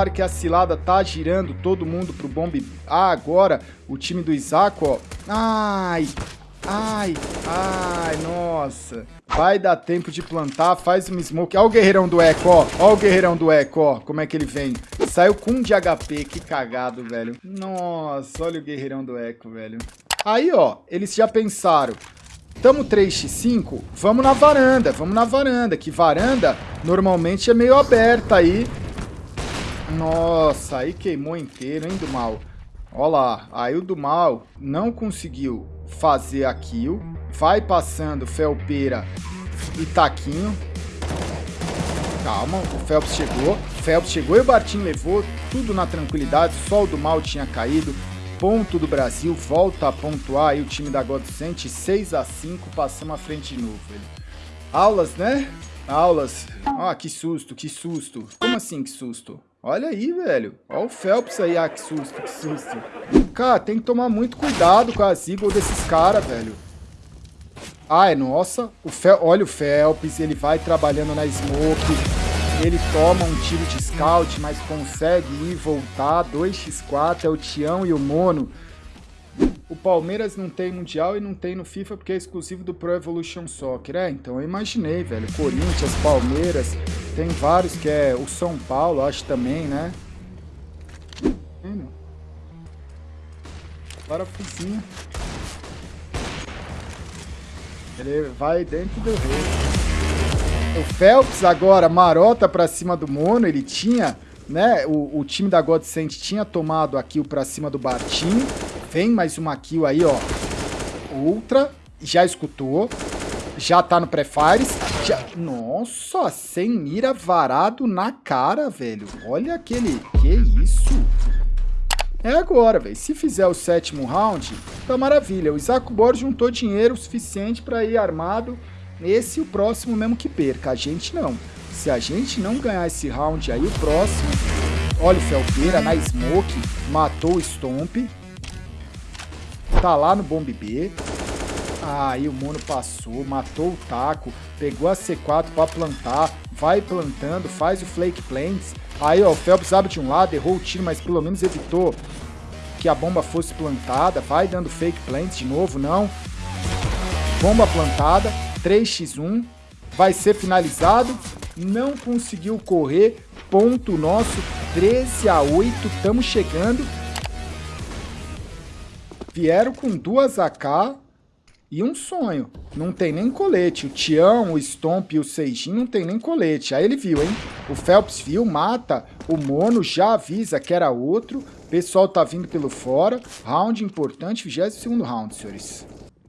Falaram que a cilada tá girando todo mundo pro bombe. Ah, agora o time do Isaac, ó. Ai, ai, ai, nossa. Vai dar tempo de plantar, faz um smoke. Olha o guerreirão do Eco, ó. Olha o guerreirão do Eco, ó. Como é que ele vem. Saiu com um de HP, que cagado, velho. Nossa, olha o guerreirão do Eco, velho. Aí, ó, eles já pensaram. Tamo 3x5, vamos na varanda, vamos na varanda. Que varanda normalmente é meio aberta aí. Nossa, aí queimou inteiro, hein, do mal. Ó lá, aí o do mal não conseguiu fazer a kill. Vai passando Felpeira e Taquinho. Calma, o Phelps chegou. Phelps chegou e o Bartim levou tudo na tranquilidade. Só o do mal tinha caído. Ponto do Brasil, volta a pontuar aí o time da Godsent. 6 a 5 passamos à frente de novo. Velho. Aulas, né? Aulas. Ah, que susto, que susto. Como assim que susto? Olha aí, velho. Olha o Phelps aí. Ah, que susto, que susto. Cara, tem que tomar muito cuidado com as eagles desses caras, velho. Ai, nossa. O Fel... Olha o Phelps, ele vai trabalhando na smoke. Ele toma um tiro de scout, mas consegue ir voltar. 2x4 é o Tião e o Mono. O Palmeiras não tem Mundial e não tem no FIFA porque é exclusivo do Pro Evolution Soccer. É, então eu imaginei, velho. Corinthians, Palmeiras, tem vários que é o São Paulo, acho também, né? Parafusinho. Ele vai dentro do rei. O Phelps agora marota pra cima do Mono, ele tinha, né, o, o time da Godsend tinha tomado a kill pra cima do Bartim. Vem mais uma kill aí, ó. Ultra. Já escutou. Já tá no pré-fires. Já... Nossa, sem mira varado na cara, velho. Olha aquele... Que isso? É agora, velho. Se fizer o sétimo round, tá maravilha. O Isaac Borges juntou dinheiro suficiente para ir armado. Esse e o próximo mesmo que perca. A gente não. Se a gente não ganhar esse round aí, o próximo... Olha o Felpeira na Smoke. Matou o Stomp. Tá lá no Bomb B. Aí o Mono passou, matou o taco, pegou a C4 pra plantar, vai plantando, faz o Flake Plants. Aí, ó, o Phelps abre de um lado, errou o tiro, mas pelo menos evitou que a bomba fosse plantada. Vai dando Fake Plants de novo, não. Bomba plantada, 3x1, vai ser finalizado. Não conseguiu correr, ponto nosso, 13 a 8, estamos chegando. Vieram com duas AK e um sonho. Não tem nem colete. O Tião, o Stomp e o Seijin não tem nem colete. Aí ele viu, hein? O Phelps viu, mata. O Mono já avisa que era outro. Pessoal tá vindo pelo fora. Round importante, 22º round, senhores.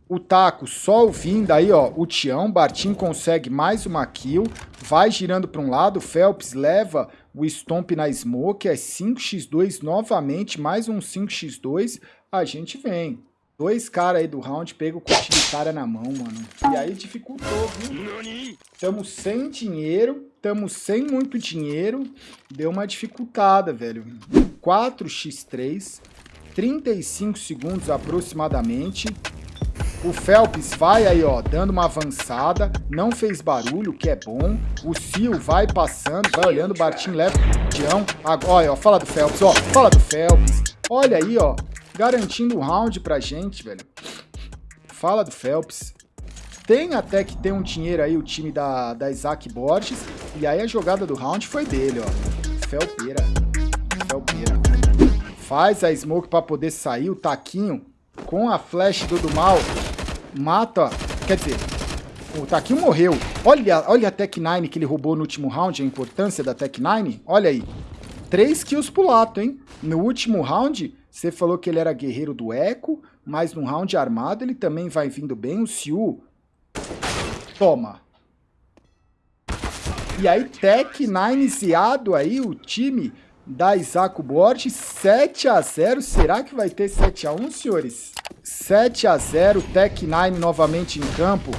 O Taco só ouvindo aí, ó, o Tião, Bartim consegue mais uma kill, vai girando para um lado, o Phelps leva o Stomp na Smoke, é 5x2 novamente, mais um 5x2, a gente vem. Dois caras aí do round pegam o utilitária na mão, mano. E aí dificultou, viu? Tamo sem dinheiro, tamo sem muito dinheiro. Deu uma dificultada, velho. 4x3, 35 segundos aproximadamente. O Phelps vai aí, ó, dando uma avançada. Não fez barulho, que é bom. O Sil vai passando, vai olhando. O Bartim leva o Tião. Olha, ó, fala do Phelps, ó. Fala do Phelps. Olha aí, ó garantindo o round pra gente, velho. Fala do Phelps. Tem até que ter um dinheiro aí o time da, da Isaac Borges. E aí a jogada do round foi dele, ó. Felpeira. Felpeira. Faz a smoke pra poder sair. O Taquinho com a flash do, do mal. Mata. Quer dizer, o Taquinho morreu. Olha, olha a Tech 9 que ele roubou no último round. A importância da Tech 9. Olha aí. 3 kills pro Lato, hein? No último round, você falou que ele era guerreiro do Eco, mas no round armado ele também vai vindo bem. O Siu, toma. E aí, Tech 9 ziado aí, o time da Isaac Borges, 7 a 0 Será que vai ter 7 a 1 senhores? 7 a 0 Tech 9 novamente em campo.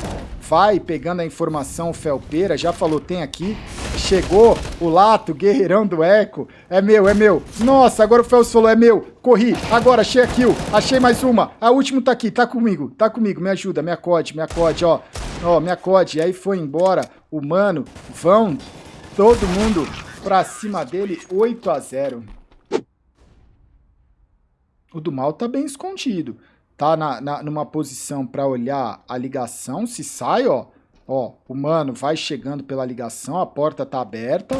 Vai pegando a informação Felpeira, já falou, tem aqui. Chegou o Lato, guerreirão do Eco. É meu, é meu. Nossa, agora o Felps falou, é meu. Corri, agora, achei a kill. Achei mais uma. A última tá aqui, tá comigo, tá comigo. Me ajuda, me acode, me acode, ó. Ó, me acode. E aí foi embora o mano. Vão todo mundo pra cima dele, 8 a 0 O do mal tá bem escondido tá na, na, numa posição para olhar a ligação, se sai, ó, ó, o mano vai chegando pela ligação, a porta tá aberta,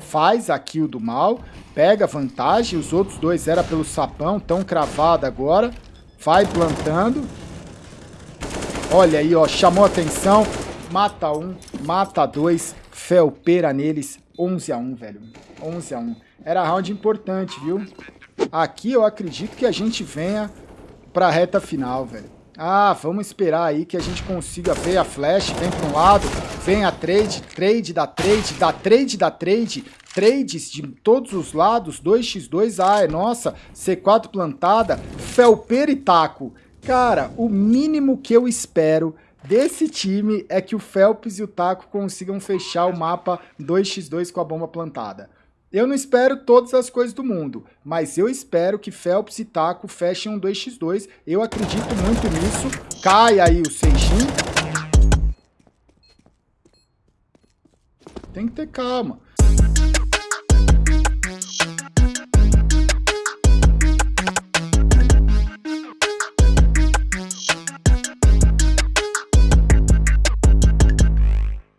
faz a kill do mal, pega vantagem, os outros dois era pelo sapão, tão cravado agora, vai plantando, olha aí, ó, chamou atenção, mata um, mata dois, felpeira neles, 11 a 1, velho, 11 a 1. Era round importante, viu? Aqui eu acredito que a gente venha pra reta final, velho. Ah, vamos esperar aí que a gente consiga ver a flash, vem para um lado, vem a trade, trade da trade, da trade da trade, trades de todos os lados, 2x2, ah, é nossa, C4 plantada, Felper e Taco. Cara, o mínimo que eu espero desse time é que o Phelps e o Taco consigam fechar o mapa 2x2 com a bomba plantada. Eu não espero todas as coisas do mundo, mas eu espero que Phelps e Taco fechem um 2x2. Eu acredito muito nisso. Cai aí o Seijin. Tem que ter calma.